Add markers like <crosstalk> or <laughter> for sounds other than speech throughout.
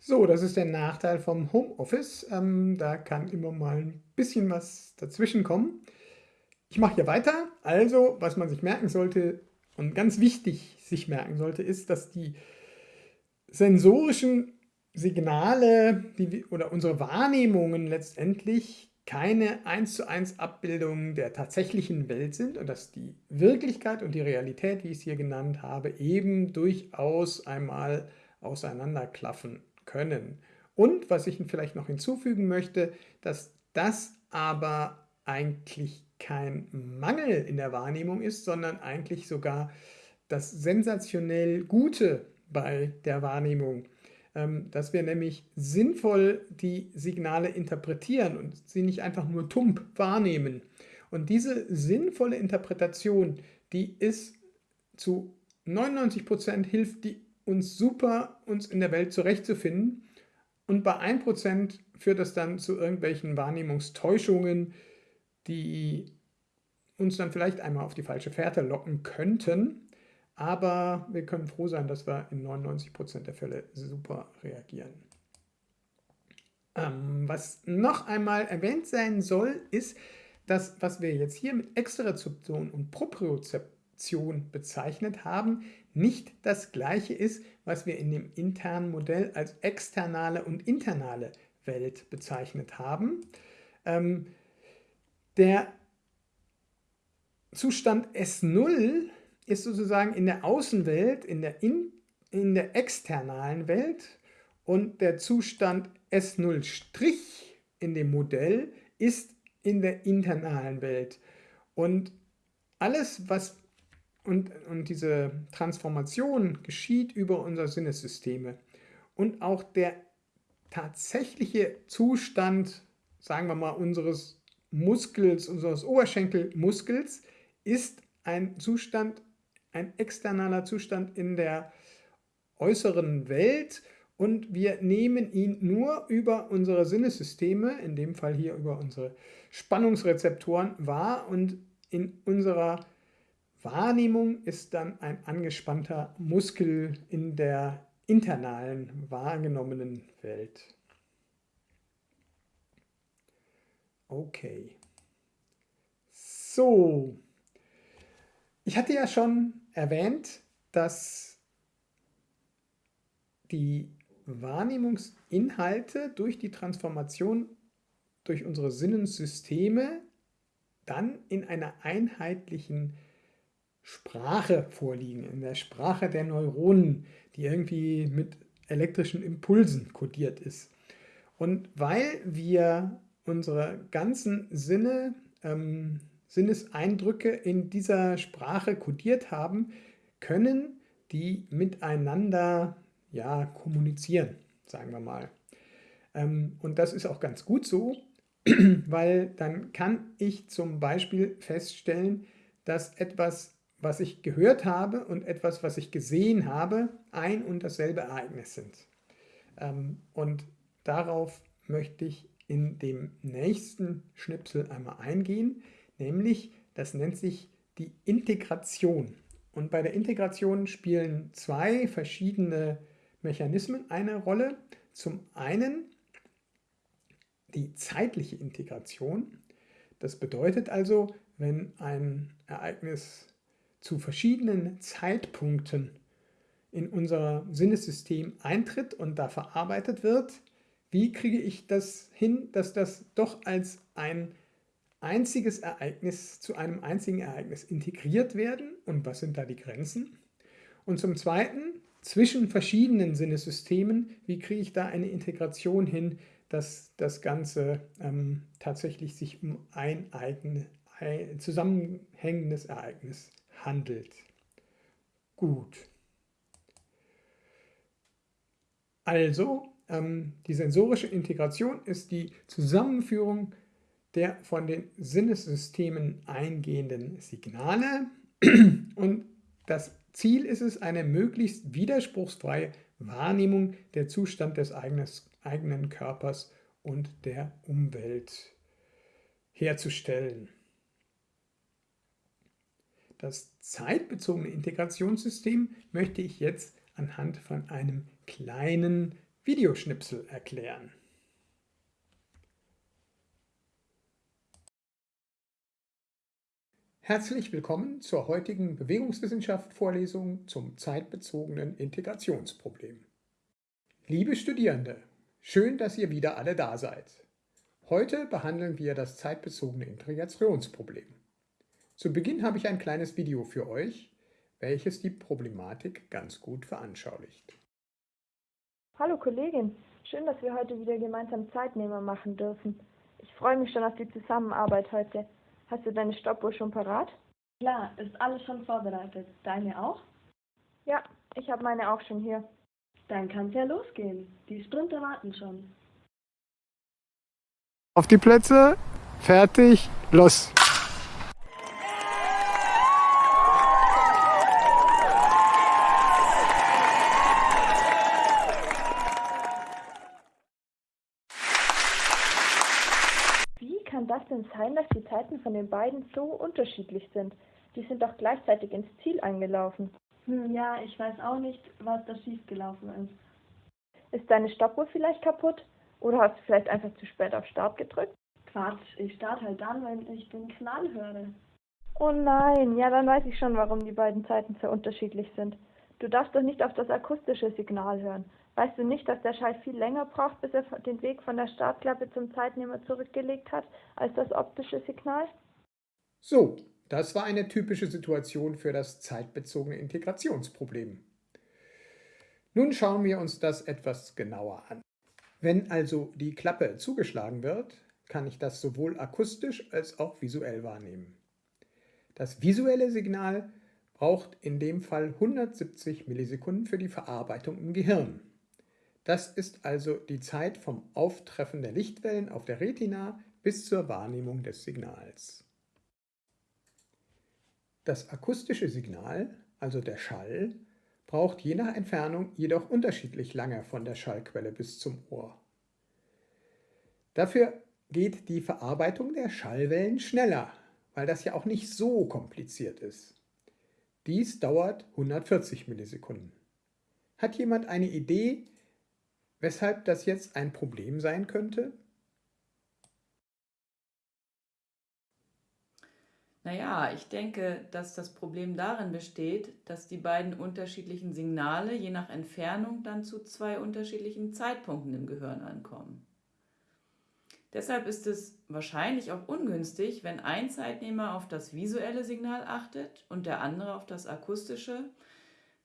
So, das ist der Nachteil vom Homeoffice. Ähm, da kann immer mal ein bisschen was dazwischen kommen. Ich mache hier weiter. Also, was man sich merken sollte und ganz wichtig sich merken sollte, ist, dass die sensorischen Signale die, oder unsere Wahrnehmungen letztendlich keine 1 zu 1 Abbildung der tatsächlichen Welt sind und dass die Wirklichkeit und die Realität, wie ich es hier genannt habe, eben durchaus einmal auseinanderklaffen können. Und was ich vielleicht noch hinzufügen möchte, dass das aber eigentlich kein Mangel in der Wahrnehmung ist, sondern eigentlich sogar das sensationell Gute bei der Wahrnehmung, ähm, dass wir nämlich sinnvoll die Signale interpretieren und sie nicht einfach nur tump wahrnehmen. Und diese sinnvolle Interpretation, die ist zu 99 Prozent hilft die uns super, uns in der Welt zurechtzufinden. Und bei 1% führt das dann zu irgendwelchen Wahrnehmungstäuschungen, die uns dann vielleicht einmal auf die falsche Fährte locken könnten. Aber wir können froh sein, dass wir in 99% der Fälle super reagieren. Ähm, was noch einmal erwähnt sein soll, ist, dass was wir jetzt hier mit Extrazeption und Propriozeption bezeichnet haben, nicht das gleiche ist, was wir in dem internen Modell als externe und internale Welt bezeichnet haben. Ähm, der Zustand S0 ist sozusagen in der Außenwelt, in der, in, in der externalen Welt und der Zustand S0' in dem Modell ist in der internalen Welt. Und alles, was und, und diese Transformation geschieht über unsere Sinnessysteme. Und auch der tatsächliche Zustand, sagen wir mal, unseres Muskels, unseres Oberschenkelmuskels, ist ein Zustand, ein externer Zustand in der äußeren Welt und wir nehmen ihn nur über unsere Sinnessysteme, in dem Fall hier über unsere Spannungsrezeptoren wahr und in unserer Wahrnehmung ist dann ein angespannter Muskel in der internalen wahrgenommenen Welt. Okay. So. Ich hatte ja schon erwähnt, dass die Wahrnehmungsinhalte durch die Transformation durch unsere Sinnensysteme dann in einer einheitlichen Sprache vorliegen, in der Sprache der Neuronen, die irgendwie mit elektrischen Impulsen kodiert ist. Und weil wir unsere ganzen Sinne, ähm, Sinneseindrücke in dieser Sprache kodiert haben, können die miteinander ja, kommunizieren, sagen wir mal. Ähm, und das ist auch ganz gut so, <clears throat> weil dann kann ich zum Beispiel feststellen, dass etwas was ich gehört habe und etwas, was ich gesehen habe, ein und dasselbe Ereignis sind. Ähm, und darauf möchte ich in dem nächsten Schnipsel einmal eingehen, nämlich das nennt sich die Integration. Und bei der Integration spielen zwei verschiedene Mechanismen eine Rolle. Zum einen die zeitliche Integration. Das bedeutet also, wenn ein Ereignis zu verschiedenen Zeitpunkten in unser Sinnessystem eintritt und da verarbeitet wird, wie kriege ich das hin, dass das doch als ein einziges Ereignis zu einem einzigen Ereignis integriert werden und was sind da die Grenzen? Und zum Zweiten, zwischen verschiedenen Sinnesystemen, wie kriege ich da eine Integration hin, dass das Ganze ähm, tatsächlich sich um ein, eigen, ein zusammenhängendes Ereignis handelt. Gut. Also, ähm, die sensorische Integration ist die Zusammenführung der von den Sinnessystemen eingehenden Signale <clears throat> und das Ziel ist es, eine möglichst widerspruchsfreie Wahrnehmung der Zustand des eigenes, eigenen Körpers und der Umwelt herzustellen. Das zeitbezogene Integrationssystem möchte ich jetzt anhand von einem kleinen Videoschnipsel erklären. Herzlich willkommen zur heutigen Bewegungswissenschaft-Vorlesung zum zeitbezogenen Integrationsproblem. Liebe Studierende, schön, dass ihr wieder alle da seid. Heute behandeln wir das zeitbezogene Integrationsproblem. Zu Beginn habe ich ein kleines Video für euch, welches die Problematik ganz gut veranschaulicht. Hallo Kollegin, schön, dass wir heute wieder gemeinsam Zeitnehmer machen dürfen. Ich freue mich schon auf die Zusammenarbeit heute. Hast du deine Stoppuhr schon parat? Klar, ist alles schon vorbereitet. Deine auch? Ja, ich habe meine auch schon hier. Dann kann's ja losgehen. Die Sprinter warten schon. Auf die Plätze, fertig, los! Wie kann sein, dass die Zeiten von den beiden so unterschiedlich sind? Die sind doch gleichzeitig ins Ziel eingelaufen. Hm, ja, ich weiß auch nicht, was da schiefgelaufen ist. Ist deine Stoppuhr vielleicht kaputt? Oder hast du vielleicht einfach zu spät auf Start gedrückt? Quatsch, ich starte halt dann, wenn ich den Knall höre. Oh nein, ja, dann weiß ich schon, warum die beiden Zeiten so unterschiedlich sind. Du darfst doch nicht auf das akustische Signal hören. Weißt du nicht, dass der Schall viel länger braucht, bis er den Weg von der Startklappe zum Zeitnehmer zurückgelegt hat, als das optische Signal? So, das war eine typische Situation für das zeitbezogene Integrationsproblem. Nun schauen wir uns das etwas genauer an. Wenn also die Klappe zugeschlagen wird, kann ich das sowohl akustisch als auch visuell wahrnehmen. Das visuelle Signal braucht in dem Fall 170 Millisekunden für die Verarbeitung im Gehirn. Das ist also die Zeit vom Auftreffen der Lichtwellen auf der Retina bis zur Wahrnehmung des Signals. Das akustische Signal, also der Schall, braucht je nach Entfernung jedoch unterschiedlich lange von der Schallquelle bis zum Ohr. Dafür geht die Verarbeitung der Schallwellen schneller, weil das ja auch nicht so kompliziert ist. Dies dauert 140 Millisekunden. Hat jemand eine Idee, Weshalb das jetzt ein Problem sein könnte? Naja, ich denke, dass das Problem darin besteht, dass die beiden unterschiedlichen Signale je nach Entfernung dann zu zwei unterschiedlichen Zeitpunkten im Gehirn ankommen. Deshalb ist es wahrscheinlich auch ungünstig, wenn ein Zeitnehmer auf das visuelle Signal achtet und der andere auf das akustische,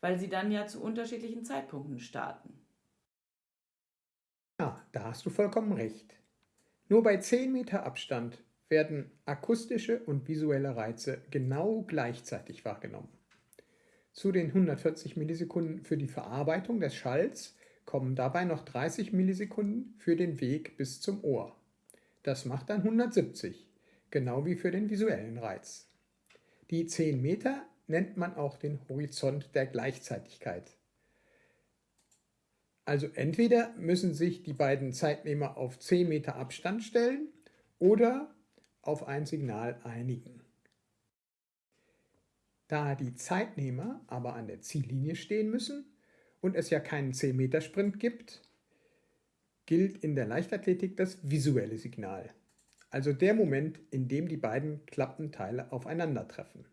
weil sie dann ja zu unterschiedlichen Zeitpunkten starten. Da hast du vollkommen recht. Nur bei 10 Meter Abstand werden akustische und visuelle Reize genau gleichzeitig wahrgenommen. Zu den 140 Millisekunden für die Verarbeitung des Schalls kommen dabei noch 30 Millisekunden für den Weg bis zum Ohr. Das macht dann 170, genau wie für den visuellen Reiz. Die 10 Meter nennt man auch den Horizont der Gleichzeitigkeit. Also entweder müssen sich die beiden Zeitnehmer auf 10 Meter Abstand stellen oder auf ein Signal einigen. Da die Zeitnehmer aber an der Ziellinie stehen müssen und es ja keinen 10 Meter Sprint gibt, gilt in der Leichtathletik das visuelle Signal, also der Moment, in dem die beiden Klappenteile aufeinandertreffen.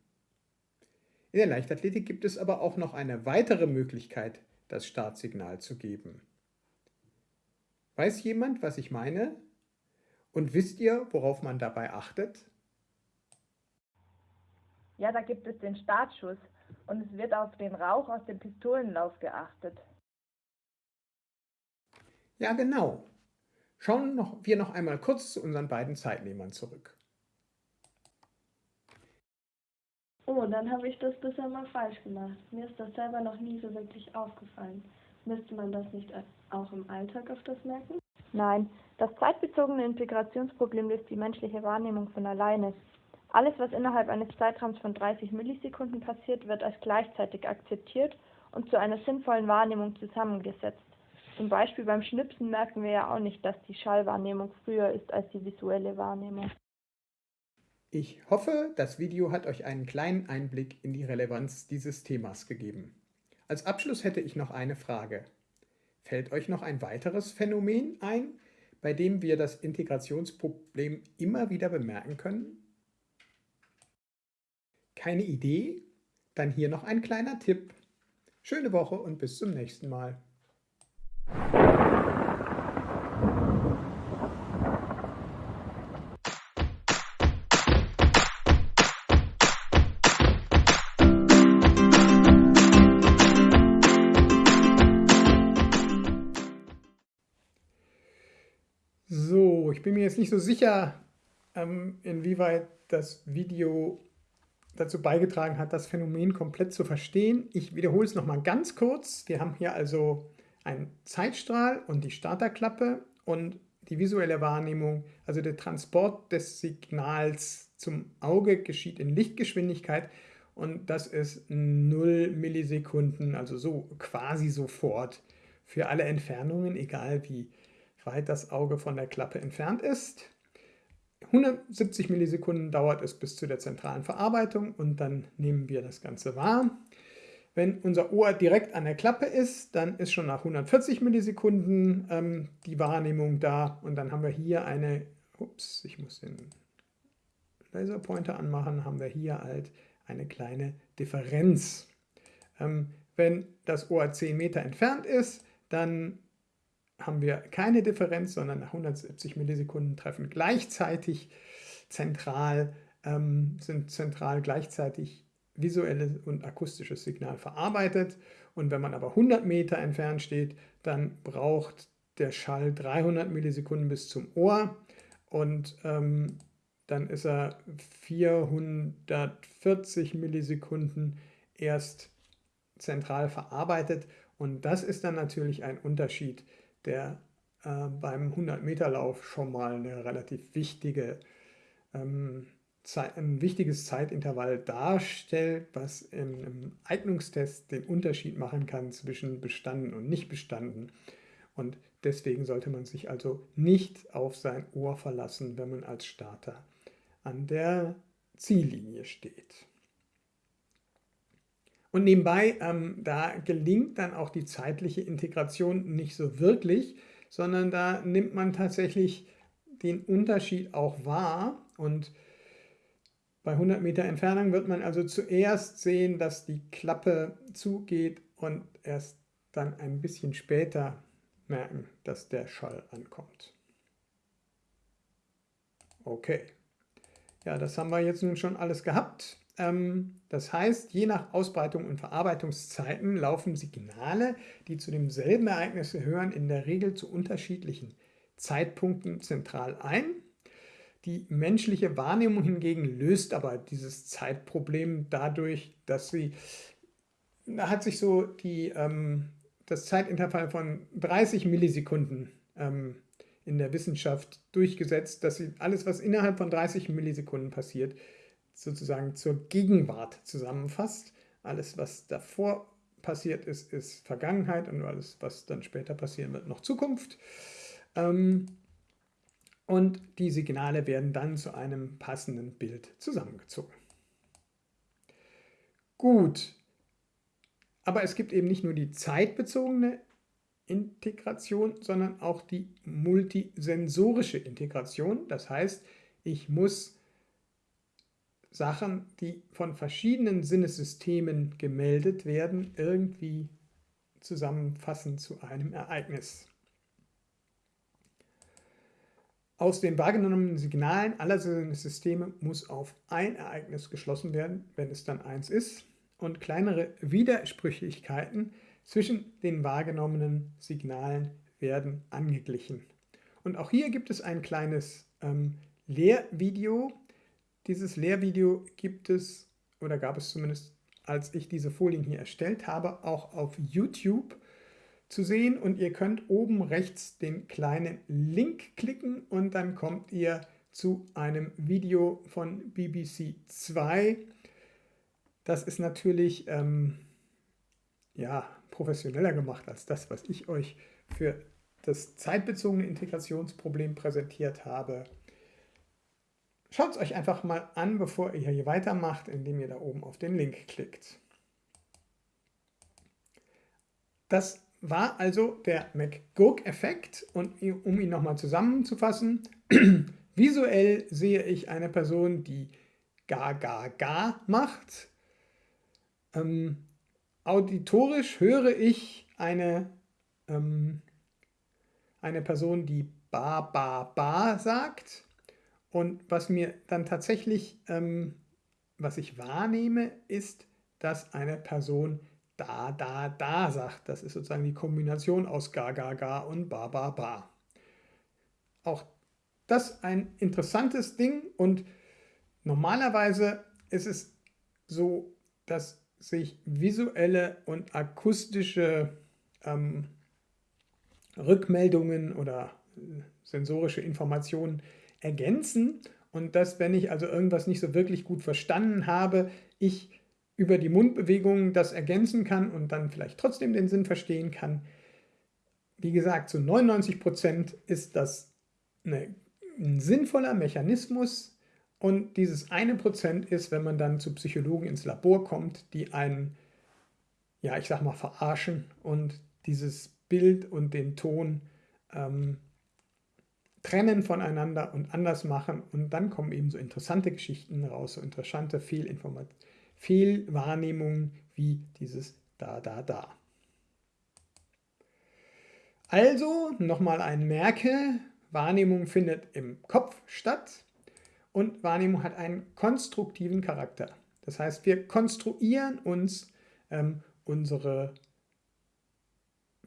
In der Leichtathletik gibt es aber auch noch eine weitere Möglichkeit, das Startsignal zu geben. Weiß jemand, was ich meine? Und wisst ihr, worauf man dabei achtet? Ja, da gibt es den Startschuss und es wird auf den Rauch aus dem Pistolenlauf geachtet. Ja, genau. Schauen noch, wir noch einmal kurz zu unseren beiden Zeitnehmern zurück. Oh, dann habe ich das bisher mal falsch gemacht. Mir ist das selber noch nie so wirklich aufgefallen. Müsste man das nicht auch im Alltag öfters merken? Nein, das zeitbezogene Integrationsproblem löst die menschliche Wahrnehmung von alleine. Alles, was innerhalb eines Zeitraums von 30 Millisekunden passiert, wird als gleichzeitig akzeptiert und zu einer sinnvollen Wahrnehmung zusammengesetzt. Zum Beispiel beim Schnipsen merken wir ja auch nicht, dass die Schallwahrnehmung früher ist als die visuelle Wahrnehmung. Ich hoffe, das Video hat euch einen kleinen Einblick in die Relevanz dieses Themas gegeben. Als Abschluss hätte ich noch eine Frage. Fällt euch noch ein weiteres Phänomen ein, bei dem wir das Integrationsproblem immer wieder bemerken können? Keine Idee? Dann hier noch ein kleiner Tipp. Schöne Woche und bis zum nächsten Mal. Bin mir jetzt nicht so sicher, ähm, inwieweit das Video dazu beigetragen hat, das Phänomen komplett zu verstehen. Ich wiederhole es nochmal ganz kurz. Wir haben hier also einen Zeitstrahl und die Starterklappe und die visuelle Wahrnehmung, also der Transport des Signals zum Auge geschieht in Lichtgeschwindigkeit und das ist 0 Millisekunden, also so quasi sofort für alle Entfernungen, egal wie weit das Auge von der Klappe entfernt ist. 170 Millisekunden dauert es bis zu der zentralen Verarbeitung und dann nehmen wir das Ganze wahr. Wenn unser Ohr direkt an der Klappe ist, dann ist schon nach 140 Millisekunden ähm, die Wahrnehmung da und dann haben wir hier eine, ups, ich muss den Laserpointer anmachen, haben wir hier halt eine kleine Differenz. Ähm, wenn das Ohr 10 Meter entfernt ist, dann haben wir keine Differenz, sondern nach 170 Millisekunden treffen gleichzeitig zentral, ähm, sind zentral gleichzeitig visuelles und akustisches Signal verarbeitet. Und wenn man aber 100 Meter entfernt steht, dann braucht der Schall 300 Millisekunden bis zum Ohr und ähm, dann ist er 440 Millisekunden erst zentral verarbeitet. Und das ist dann natürlich ein Unterschied der äh, beim 100-Meter-Lauf schon mal eine relativ wichtige, ähm, Zeit, ein wichtiges Zeitintervall darstellt, was im Eignungstest den Unterschied machen kann zwischen bestanden und nicht bestanden. Und deswegen sollte man sich also nicht auf sein Ohr verlassen, wenn man als Starter an der Ziellinie steht. Und nebenbei, ähm, da gelingt dann auch die zeitliche Integration nicht so wirklich, sondern da nimmt man tatsächlich den Unterschied auch wahr und bei 100 Meter Entfernung wird man also zuerst sehen, dass die Klappe zugeht und erst dann ein bisschen später merken, dass der Schall ankommt. Okay, ja, das haben wir jetzt nun schon alles gehabt. Ähm, das heißt, je nach Ausbreitung und Verarbeitungszeiten laufen Signale, die zu demselben Ereignis gehören, in der Regel zu unterschiedlichen Zeitpunkten zentral ein. Die menschliche Wahrnehmung hingegen löst aber dieses Zeitproblem dadurch, dass sie, da hat sich so die, ähm, das Zeitintervall von 30 Millisekunden ähm, in der Wissenschaft durchgesetzt, dass sie alles, was innerhalb von 30 Millisekunden passiert, sozusagen zur Gegenwart zusammenfasst. Alles, was davor passiert ist, ist Vergangenheit und alles, was dann später passieren wird, noch Zukunft. Ähm, und die Signale werden dann zu einem passenden Bild zusammengezogen. Gut, aber es gibt eben nicht nur die zeitbezogene Integration, sondern auch die multisensorische Integration. Das heißt, ich muss Sachen, die von verschiedenen Sinnessystemen gemeldet werden, irgendwie zusammenfassen zu einem Ereignis. Aus den wahrgenommenen Signalen aller Sinnessysteme muss auf ein Ereignis geschlossen werden, wenn es dann eins ist, und kleinere Widersprüchlichkeiten zwischen den wahrgenommenen Signalen werden angeglichen. Und auch hier gibt es ein kleines ähm, Lehrvideo, dieses Lehrvideo gibt es, oder gab es zumindest, als ich diese Folien hier erstellt habe, auch auf YouTube zu sehen. Und ihr könnt oben rechts den kleinen Link klicken und dann kommt ihr zu einem Video von BBC 2. Das ist natürlich ähm, ja, professioneller gemacht als das, was ich euch für das zeitbezogene Integrationsproblem präsentiert habe. Schaut es euch einfach mal an, bevor ihr hier weitermacht, indem ihr da oben auf den Link klickt. Das war also der McGurk-Effekt und um ihn nochmal zusammenzufassen, <clears throat> visuell sehe ich eine Person, die ga ga ga macht. Ähm, auditorisch höre ich eine, ähm, eine Person, die ba ba ba sagt. Und was mir dann tatsächlich, ähm, was ich wahrnehme, ist, dass eine Person da, da, da sagt. Das ist sozusagen die Kombination aus ga, ga, ga und ba, ba, ba. Auch das ein interessantes Ding und normalerweise ist es so, dass sich visuelle und akustische ähm, Rückmeldungen oder sensorische Informationen ergänzen und dass, wenn ich also irgendwas nicht so wirklich gut verstanden habe, ich über die Mundbewegungen das ergänzen kann und dann vielleicht trotzdem den Sinn verstehen kann. Wie gesagt, zu 99 Prozent ist das eine, ein sinnvoller Mechanismus und dieses eine Prozent ist, wenn man dann zu Psychologen ins Labor kommt, die einen, ja ich sag mal, verarschen und dieses Bild und den Ton ähm, trennen voneinander und anders machen und dann kommen eben so interessante Geschichten raus, so interessante Fehlwahrnehmungen wie dieses da, da, da. Also nochmal ein Merke, Wahrnehmung findet im Kopf statt und Wahrnehmung hat einen konstruktiven Charakter. Das heißt, wir konstruieren uns ähm, unsere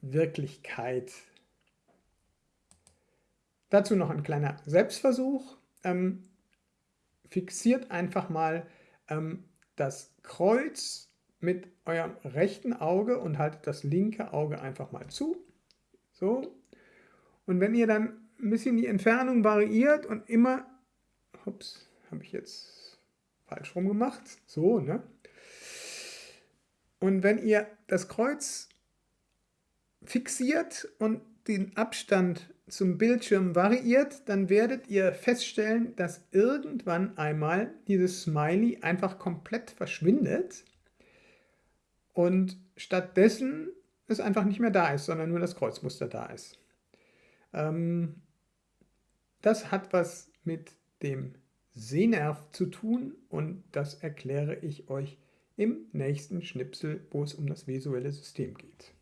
Wirklichkeit. Dazu noch ein kleiner Selbstversuch. Ähm, fixiert einfach mal ähm, das Kreuz mit eurem rechten Auge und haltet das linke Auge einfach mal zu. So. Und wenn ihr dann ein bisschen die Entfernung variiert und immer, ups, habe ich jetzt falsch rum gemacht, so, ne? Und wenn ihr das Kreuz fixiert und den Abstand zum Bildschirm variiert, dann werdet ihr feststellen, dass irgendwann einmal dieses Smiley einfach komplett verschwindet und stattdessen es einfach nicht mehr da ist, sondern nur das Kreuzmuster da ist. Ähm, das hat was mit dem Sehnerv zu tun und das erkläre ich euch im nächsten Schnipsel, wo es um das visuelle System geht.